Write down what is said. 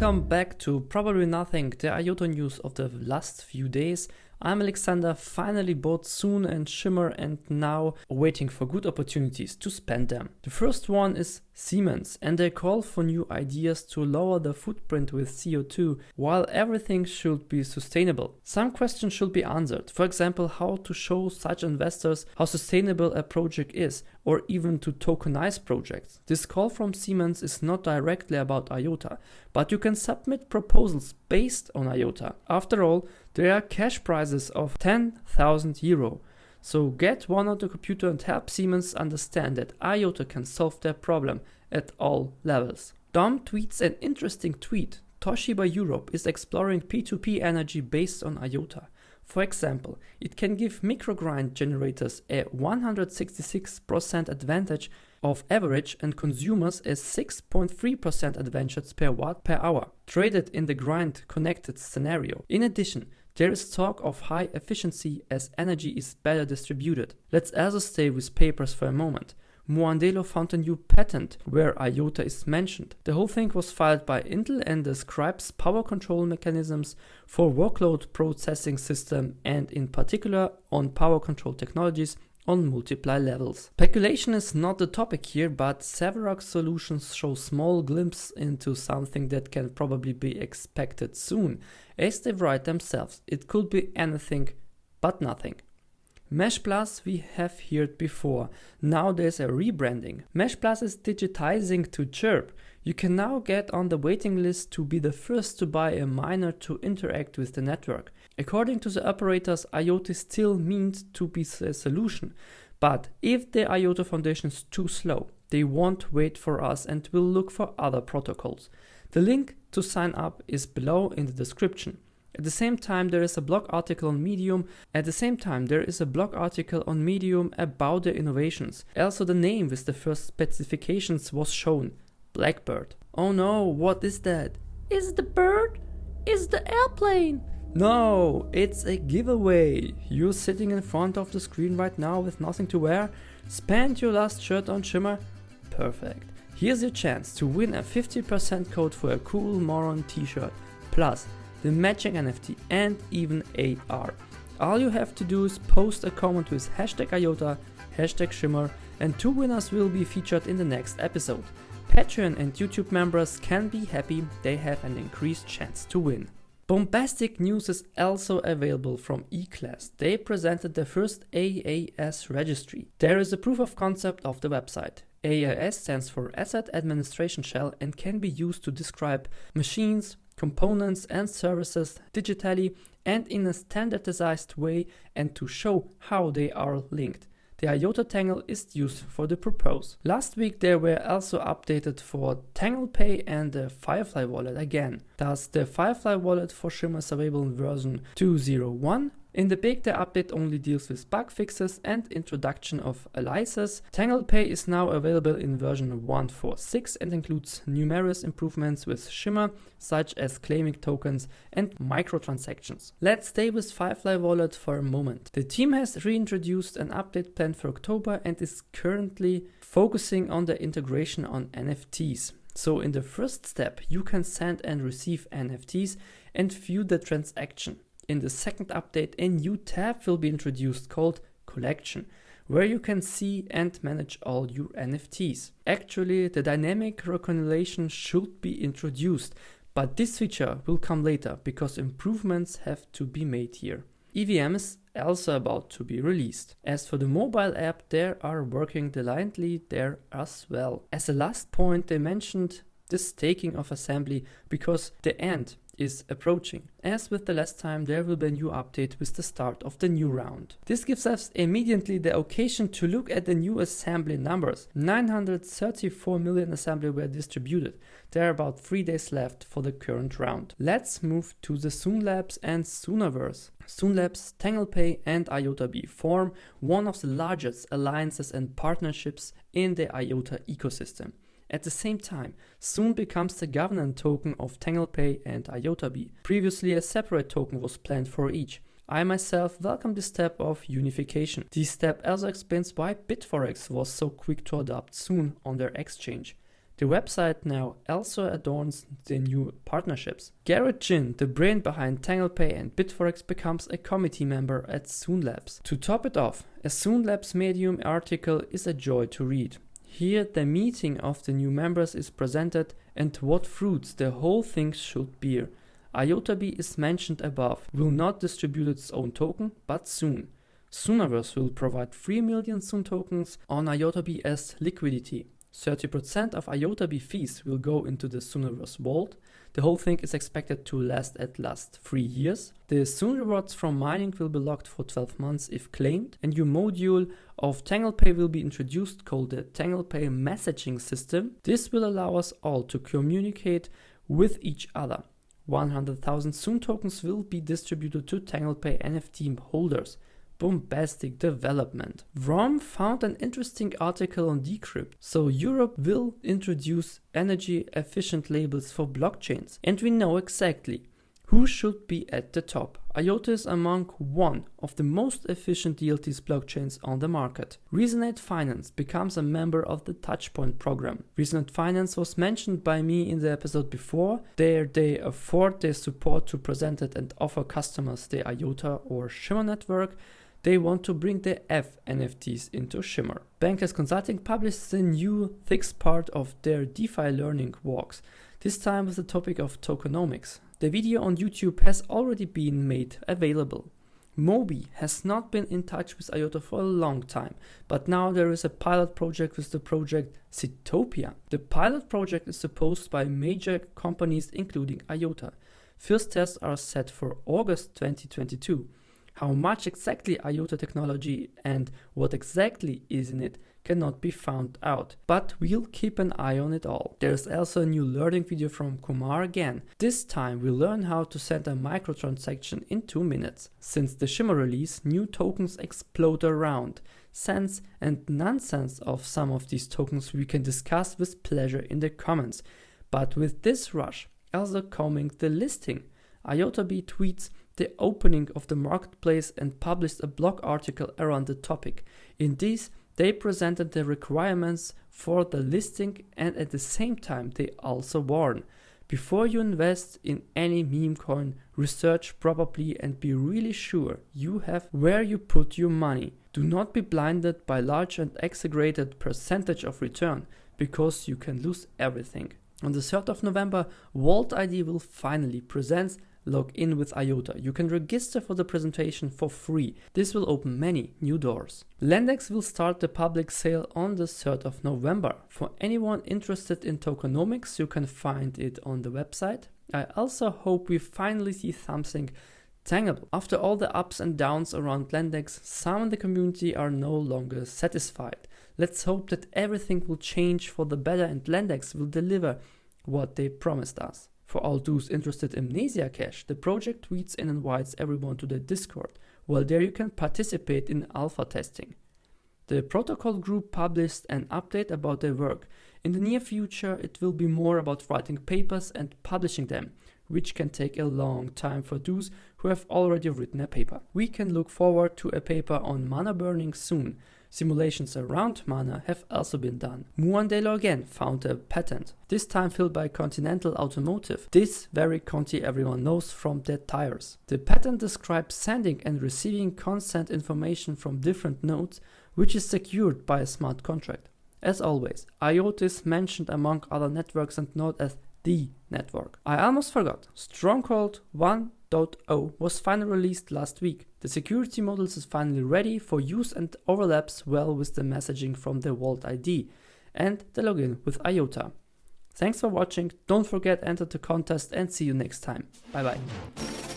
Welcome back to Probably Nothing, the IOTA news of the last few days. I'm Alexander, finally bought Soon and Shimmer and now waiting for good opportunities to spend them. The first one is Siemens and they call for new ideas to lower the footprint with CO2 while everything should be sustainable. Some questions should be answered, for example how to show such investors how sustainable a project is or even to tokenize projects. This call from Siemens is not directly about IOTA, but you can submit proposals based on IOTA. After all, there are cash prizes of 10,000 euro. So get one on the computer and help Siemens understand that IOTA can solve their problem at all levels. Dom tweets an interesting tweet. Toshiba Europe is exploring P2P energy based on IOTA. For example, it can give microgrid generators a 166% advantage of average and consumers a 6.3% advantage per watt per hour, traded in the grid connected scenario. In addition, there is talk of high efficiency as energy is better distributed. Let's also stay with papers for a moment. Muandelo found a new patent where IOTA is mentioned. The whole thing was filed by Intel and describes power control mechanisms for workload processing system and in particular on power control technologies on multiply levels. Speculation is not the topic here, but Severax solutions show small glimpse into something that can probably be expected soon. As they write themselves, it could be anything but nothing. Mesh Plus we have heard before. Now there's a rebranding. Mesh Plus is digitizing to Chirp. You can now get on the waiting list to be the first to buy a miner to interact with the network. According to the operators, IOTA still means to be a solution. But if the IOTA Foundation is too slow, they won't wait for us and will look for other protocols. The link to sign up is below in the description. At the same time, there is a blog article on Medium. At the same time, there is a blog article on Medium about the innovations. Also, the name with the first specifications was shown Blackbird. Oh no, what is that? Is it the bird? Is it the airplane? No, it's a giveaway. You're sitting in front of the screen right now with nothing to wear. Spend your last shirt on Shimmer. Perfect. Here's your chance to win a 50% code for a cool Moron t-shirt. Plus, the matching NFT and even AR. All you have to do is post a comment with hashtag IOTA, hashtag Shimmer, and two winners will be featured in the next episode. Patreon and YouTube members can be happy they have an increased chance to win. Bombastic news is also available from eClass. They presented the first AAS registry. There is a proof of concept of the website. AAS stands for Asset Administration Shell and can be used to describe machines, components and services digitally and in a standardized way and to show how they are linked. The IOTA Tangle is used for the purpose. Last week they were also updated for Tangle Pay and the Firefly wallet again. Thus the Firefly wallet for Shimmer is available in version 201 in the big, the update only deals with bug fixes and introduction of aliases. TanglePay is now available in version 1.4.6 and includes numerous improvements with Shimmer, such as claiming tokens and microtransactions. Let's stay with Firefly Wallet for a moment. The team has reintroduced an update plan for October and is currently focusing on the integration on NFTs. So in the first step, you can send and receive NFTs and view the transaction in the second update, a new tab will be introduced called Collection, where you can see and manage all your NFTs. Actually, the dynamic reconciliation should be introduced, but this feature will come later because improvements have to be made here. EVM is also about to be released. As for the mobile app, they are working diligently there as well. As a last point, they mentioned the staking of assembly because the end is approaching. As with the last time, there will be a new update with the start of the new round. This gives us immediately the occasion to look at the new assembly numbers. 934 million assembly were distributed. There are about 3 days left for the current round. Let's move to the Soon Labs and Soonaverse. Soonlabs, TanglePay and IotaBee form one of the largest alliances and partnerships in the IOTA ecosystem. At the same time, Soon becomes the governance token of TanglePay and IotaBee. Previously a separate token was planned for each. I myself welcome this step of unification. This step also explains why Bitforex was so quick to adopt Soon on their exchange. The website now also adorns the new partnerships. Garrett Jin, the brain behind TanglePay and Bitforex, becomes a committee member at Labs. To top it off, a Labs Medium article is a joy to read. Here, the meeting of the new members is presented and what fruits the whole thing should bear. IotaBee is mentioned above, will not distribute its own token, but soon. Soonaverse will provide 3 million Soon tokens on IotaBee as liquidity. 30% of IotaBee fees will go into the Soonaverse vault. The whole thing is expected to last at last 3 years. The Soon rewards from mining will be locked for 12 months if claimed. A new module of TanglePay will be introduced called the TanglePay messaging system. This will allow us all to communicate with each other. 100,000 Soon tokens will be distributed to TanglePay NFT holders. Bombastic development. Vroom found an interesting article on Decrypt. So Europe will introduce energy efficient labels for blockchains. And we know exactly who should be at the top? IOTA is among one of the most efficient DLTs blockchains on the market. Resonate Finance becomes a member of the Touchpoint program. Resonate Finance was mentioned by me in the episode before. There they afford their support to present it and offer customers the IOTA or Shimmer network. They want to bring the F NFTs into Shimmer. Bankers Consulting published the new sixth part of their DeFi learning walks, this time with the topic of tokenomics. The video on YouTube has already been made available. Mobi has not been in touch with IOTA for a long time, but now there is a pilot project with the project Citopia. The pilot project is supposed by major companies including IOTA. First tests are set for August 2022. How much exactly IOTA technology and what exactly is in it cannot be found out, but we'll keep an eye on it all. There's also a new learning video from Kumar again. This time we learn how to send a microtransaction in 2 minutes. Since the Shimmer release, new tokens explode around. Sense and nonsense of some of these tokens we can discuss with pleasure in the comments. But with this rush, also coming the listing. IotaBee tweets the opening of the marketplace and published a blog article around the topic. In this, they presented the requirements for the listing and at the same time they also warn before you invest in any meme coin, research properly and be really sure you have where you put your money. Do not be blinded by large and exaggerated percentage of return because you can lose everything. On the 3rd of November, walt.id will finally present log in with IOTA. You can register for the presentation for free. This will open many new doors. Lendex will start the public sale on the 3rd of November. For anyone interested in tokenomics, you can find it on the website. I also hope we finally see something tangible. After all the ups and downs around Lendex, some in the community are no longer satisfied. Let's hope that everything will change for the better and Lendex will deliver what they promised us. For all those interested in Mnesia Cache, the project tweets and invites everyone to the Discord, while there you can participate in alpha testing. The protocol group published an update about their work. In the near future, it will be more about writing papers and publishing them, which can take a long time for those who have already written a paper. We can look forward to a paper on mana burning soon, Simulations around mana have also been done. Muandelo again found a patent, this time filled by Continental Automotive. This very Conti everyone knows from their tires. The patent describes sending and receiving consent information from different nodes, which is secured by a smart contract. As always, IOTA is mentioned among other networks and not as the network. I almost forgot. Stronghold 1 1.0 was finally released last week. The security models is finally ready for use and overlaps well with the messaging from the walt.id and the login with IOTA. Thanks for watching, don't forget enter the contest and see you next time. Bye bye.